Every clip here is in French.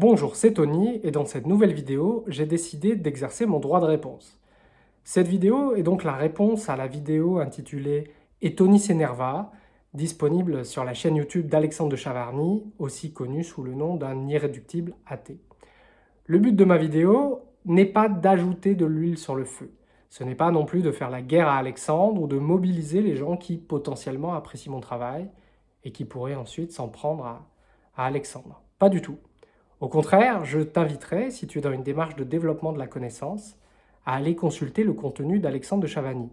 Bonjour, c'est Tony et dans cette nouvelle vidéo, j'ai décidé d'exercer mon droit de réponse. Cette vidéo est donc la réponse à la vidéo intitulée « Et Tony s'énerva » disponible sur la chaîne YouTube d'Alexandre de Chavarny, aussi connu sous le nom d'un irréductible athée. Le but de ma vidéo n'est pas d'ajouter de l'huile sur le feu. Ce n'est pas non plus de faire la guerre à Alexandre ou de mobiliser les gens qui potentiellement apprécient mon travail et qui pourraient ensuite s'en prendre à, à Alexandre. Pas du tout. Au contraire, je t'inviterai, si tu es dans une démarche de développement de la connaissance, à aller consulter le contenu d'Alexandre de Chavani.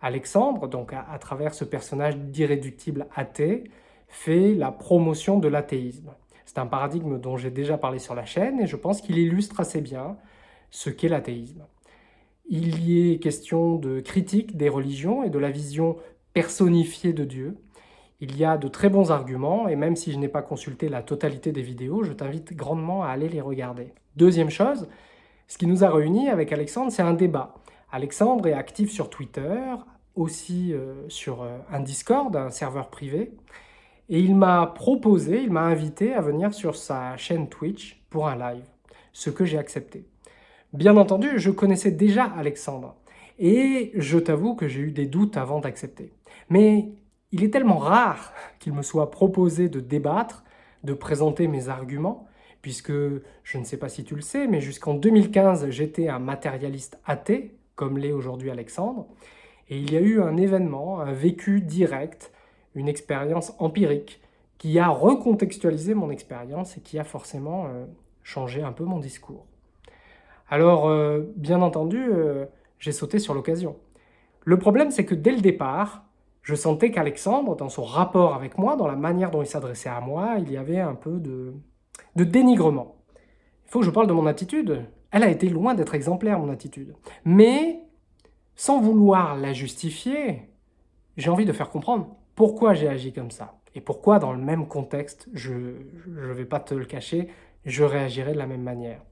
Alexandre, donc à, travers ce personnage d'irréductible athée, fait la promotion de l'athéisme. C'est un paradigme dont j'ai déjà parlé sur la chaîne et je pense qu'il illustre assez bien ce qu'est l'athéisme. Il y est question de critique des religions et de la vision personnifiée de Dieu, il y a de très bons arguments, et même si je n'ai pas consulté la totalité des vidéos, je t'invite grandement à aller les regarder. Deuxième chose, ce qui nous a réunis avec Alexandre, c'est un débat. Alexandre est actif sur Twitter, aussi euh, sur euh, un Discord, un serveur privé, et il m'a proposé, il m'a invité à venir sur sa chaîne Twitch pour un live, ce que j'ai accepté. Bien entendu, je connaissais déjà Alexandre, et je t'avoue que j'ai eu des doutes avant d'accepter. Mais il est tellement rare qu'il me soit proposé de débattre, de présenter mes arguments, puisque je ne sais pas si tu le sais, mais jusqu'en 2015, j'étais un matérialiste athée, comme l'est aujourd'hui Alexandre, et il y a eu un événement, un vécu direct, une expérience empirique, qui a recontextualisé mon expérience et qui a forcément euh, changé un peu mon discours. Alors, euh, bien entendu, euh, j'ai sauté sur l'occasion. Le problème, c'est que dès le départ, je sentais qu'Alexandre, dans son rapport avec moi, dans la manière dont il s'adressait à moi, il y avait un peu de, dénigrement. Il faut que je parle de mon attitude. Elle a été loin d'être exemplaire, mon attitude. Mais, sans vouloir la justifier, j'ai envie de faire comprendre pourquoi j'ai agi comme ça. Et pourquoi, dans le même contexte, je ne vais pas te le cacher, je réagirai de la même manière.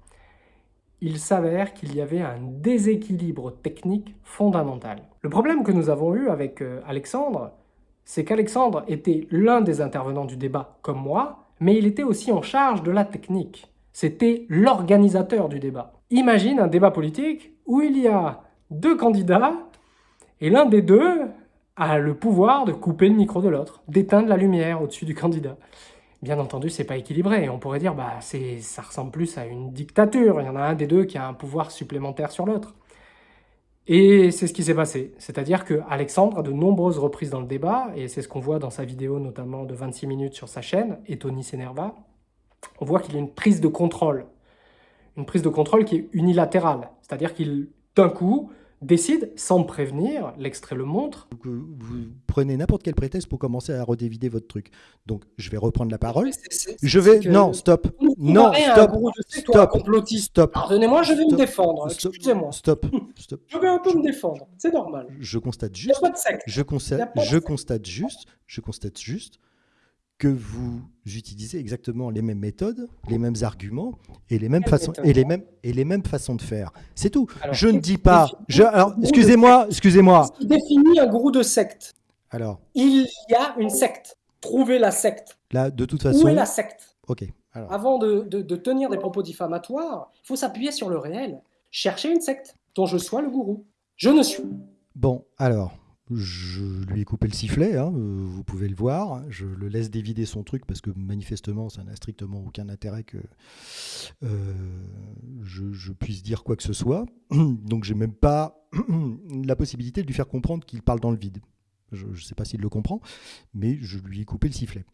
Il s'avère qu'il y avait un déséquilibre technique fondamental. Le problème que nous avons eu avec euh, Alexandre, c'est qu'Alexandre était l'un des intervenants du débat, comme moi, mais il était aussi en charge de la technique. C'était l'organisateur du débat. Imagine un débat politique où il y a deux candidats et l'un des deux a le pouvoir de couper le micro de l'autre, d'éteindre la lumière au-dessus du candidat. Bien entendu, c'est pas équilibré. On pourrait dire, bah, ça ressemble plus à une dictature. Il y en a un des deux qui a un pouvoir supplémentaire sur l'autre. Et c'est ce qui s'est passé. C'est-à-dire que Alexandre, à de nombreuses reprises dans le débat, et c'est ce qu'on voit dans sa vidéo notamment de 26 minutes sur sa chaîne, et Tony s'énerva, on voit qu'il a une prise de contrôle. Une prise de contrôle qui est unilatérale. C'est-à-dire qu'il, d'un coup, décide, sans me prévenir, l'extrait le montre. Vous, prenez n'importe quel prétexte pour commencer à redévider votre truc. Donc, je vais reprendre la parole. je vais... Non, stop. Non, stop. Stop. Stop. Pardonnez-moi, je vais me défendre. Excusez-moi. Stop. Stop. Je vais un peu me défendre. C'est normal. Je constate juste... Je constate, je constate juste... Je constate juste que vous utilisez exactement les mêmes méthodes, les mêmes arguments et les mêmes façons et les mêmes et les mêmes façons de faire. C'est tout. je ne dis pas. Je, alors, excusez-moi, excusez-moi. Ce qui définit un gourou de secte. Alors. Il y a une secte. Trouvez la secte. Là, de toute façon. Où est la secte? Ok. Avant de, de, tenir des propos diffamatoires, il faut s'appuyer sur le réel. Chercher une secte dont je sois le gourou. Je ne suis. Bon, alors, je lui ai coupé le sifflet, hein, euh, vous pouvez le voir. Je le laisse dévider son truc parce que manifestement, ça n'a strictement aucun intérêt que euh, je, puisse dire quoi que ce soit. Donc, j'ai même pas la possibilité de lui faire comprendre qu'il parle dans le vide. Je ne sais pas s'il le comprend, mais je lui ai coupé le sifflet.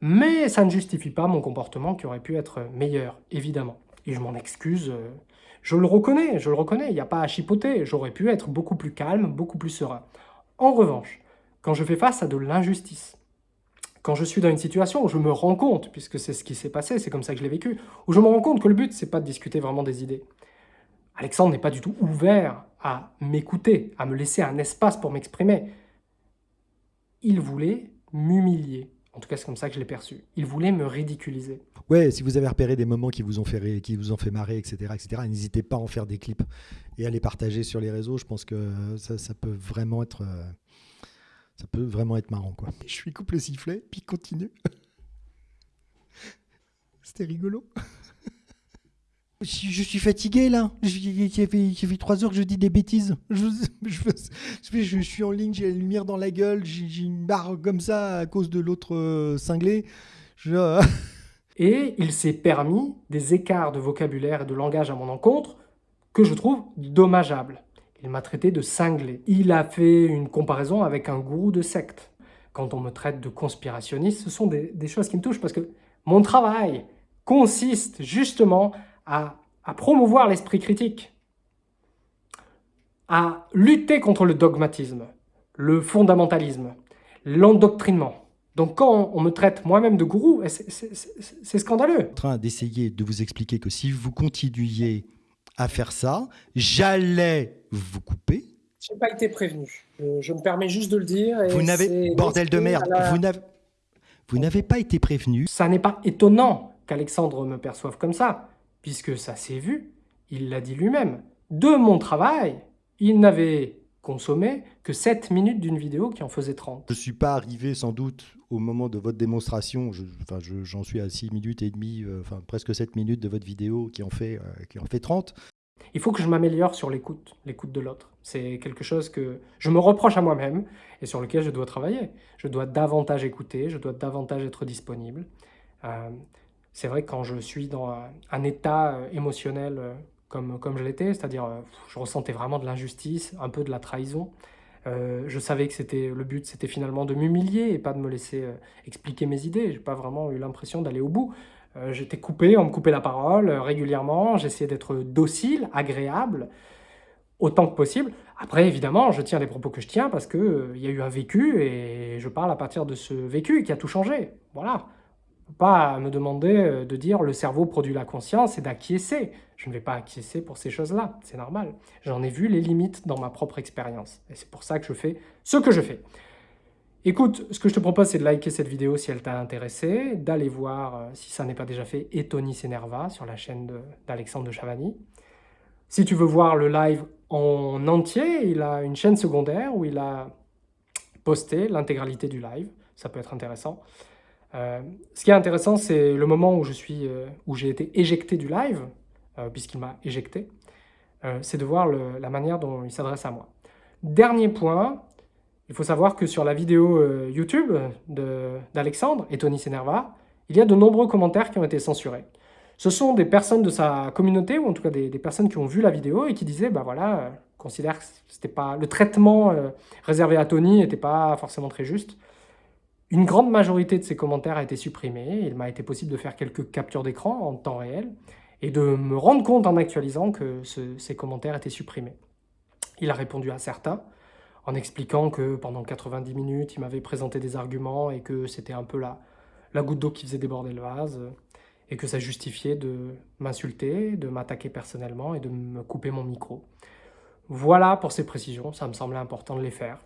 Mais ça ne justifie pas mon comportement qui aurait pu être meilleur, évidemment. Et je m'en excuse. Euh, je le reconnais, je le reconnais, il n'y a pas à chipoter. J'aurais pu être beaucoup plus calme, beaucoup plus serein. En revanche, quand je fais face à de l'injustice, quand je suis dans une situation où je me rends compte, puisque c'est ce qui s'est passé, c'est comme ça que je l'ai vécu, où je me rends compte que le but, c'est pas de discuter vraiment des idées. Alexandre n'est pas du tout ouvert à m'écouter, à me laisser un espace pour m'exprimer. Il voulait m'humilier. En tout cas, c'est comme ça que je l'ai perçu. Il voulait me ridiculiser. Ouais, si vous avez repéré des moments qui vous ont fait, qui vous ont fait marrer, etc., etc., n'hésitez pas à en faire des clips et à les partager sur les réseaux. Je pense que ça, peut vraiment être, euh, ça peut vraiment être marrant, quoi. Je lui coupe le sifflet, puis continue. C'était rigolo. Je suis fatigué là. Il fait, trois heures que je dis des bêtises. Je, je, suis en ligne, j'ai la lumière dans la gueule, j'ai une barre comme ça à cause de l'autre euh, cinglé. Et il s'est permis des écarts de vocabulaire et de langage à mon encontre que je trouve dommageables. Il m'a traité de cinglé. Il a fait une comparaison avec un gourou de secte. Quand on me traite de conspirationniste, ce sont des, choses qui me touchent parce que mon travail consiste justement à, promouvoir l'esprit critique, à lutter contre le dogmatisme, le fondamentalisme, l'endoctrinement. Donc quand on me traite moi-même de gourou, c'est scandaleux. en train d'essayer de vous expliquer que si vous continuiez à faire ça, j'allais vous couper. Je n'ai pas été prévenu. Je, me permets juste de le dire. vous n'avez, bordel de merde, vous n'avez pas été prévenu. Ça n'est pas étonnant qu'Alexandre me perçoive comme ça, puisque ça s'est vu, il l'a dit lui-même. De mon travail, il n'avait consommé que 7 minutes d'une vidéo qui en faisait 30. Je ne suis pas arrivé sans doute au moment de votre démonstration, j'en suis à 6 minutes et demie, euh, enfin presque 7 minutes de votre vidéo qui en fait, euh, qui en fait 30. Il faut que je m'améliore sur l'écoute, l'écoute de l'autre. C'est quelque chose que je me reproche à moi-même et sur lequel je dois travailler. Je dois davantage écouter, je dois davantage être disponible. Euh, c'est vrai que quand je suis dans un, état émotionnel comme, comme je l'étais, c'est-à-dire je ressentais vraiment de l'injustice, un peu de la trahison, euh, je savais que c'était le but, c'était finalement de m'humilier et pas de me laisser euh, expliquer mes idées. J'ai pas vraiment eu l'impression d'aller au bout. Euh, j'étais coupé, on me coupait la parole régulièrement. J'essayais d'être docile, agréable, autant que possible. Après, évidemment, je tiens les propos que je tiens parce qu'il y a eu un vécu et je parle à partir de ce vécu qui a tout changé. Voilà pas me demander euh, de dire le cerveau produit la conscience et d'acquiescer. Je ne vais pas acquiescer pour ces choses-là, c'est normal. J'en ai vu les limites dans ma propre expérience. Et c'est pour ça que je fais ce que je fais. Écoute, ce que je te propose, c'est de liker cette vidéo si elle t'a intéressé, d'aller voir, euh, si ça n'est pas déjà fait, Etonis Senerva sur la chaîne d'Alexandre de, de Chavani. Si tu veux voir le live en entier, il a une chaîne secondaire où il a posté l'intégralité du live. Ça peut être intéressant. Euh, ce qui est intéressant, c'est le moment où euh, j'ai été éjecté du live, euh, puisqu'il m'a éjecté, c'est de voir la manière dont il s'adresse à moi. Dernier point, il faut savoir que sur la vidéo YouTube d'Alexandre et Tony Senerva, il y a de nombreux commentaires qui ont été censurés. Ce sont des personnes de sa communauté, ou en tout cas des, personnes qui ont vu la vidéo et qui disaient, bah voilà, considère que pas le traitement réservé à Tony n'était pas forcément très juste. Une grande majorité de ces commentaires a été supprimée. Il m'a été possible de faire quelques captures d'écran en temps réel et de me rendre compte en actualisant que ces commentaires étaient supprimés. Il a répondu à certains en expliquant que pendant 90 minutes, il m'avait présenté des arguments et que c'était un peu la, la goutte d'eau qui faisait déborder le vase et que ça justifiait de m'insulter, de m'attaquer personnellement et de me couper mon micro. Voilà pour ces précisions, ça me semblait important de les faire.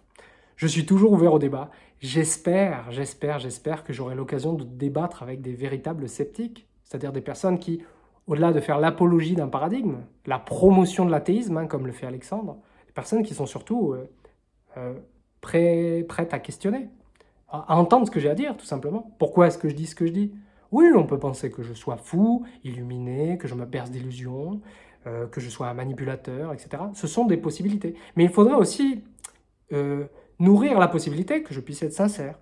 Je suis toujours ouvert au débat. J'espère, j'espère, j'espère que j'aurai l'occasion de débattre avec des véritables sceptiques, c'est-à-dire des personnes qui, au-delà de faire l'apologie d'un paradigme, la promotion de l'athéisme, hein, comme le fait Alexandre, des personnes qui sont surtout euh, euh, prêtes à questionner, à, entendre ce que j'ai à dire, tout simplement. Pourquoi est-ce que je dis ce que je dis? Oui, on peut penser que je sois fou, illuminé, que je me berce d'illusions, euh, que je sois un manipulateur, etc. Ce sont des possibilités. Mais il faudra aussi nourrir la possibilité que je puisse être sincère.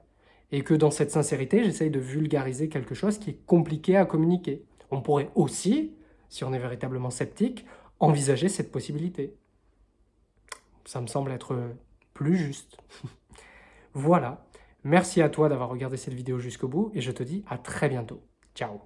Et que dans cette sincérité, j'essaye de vulgariser quelque chose qui est compliqué à communiquer. On pourrait aussi, si on est véritablement sceptique, envisager cette possibilité. Ça me semble être plus juste. voilà. Merci à toi d'avoir regardé cette vidéo jusqu'au bout et je te dis à très bientôt. Ciao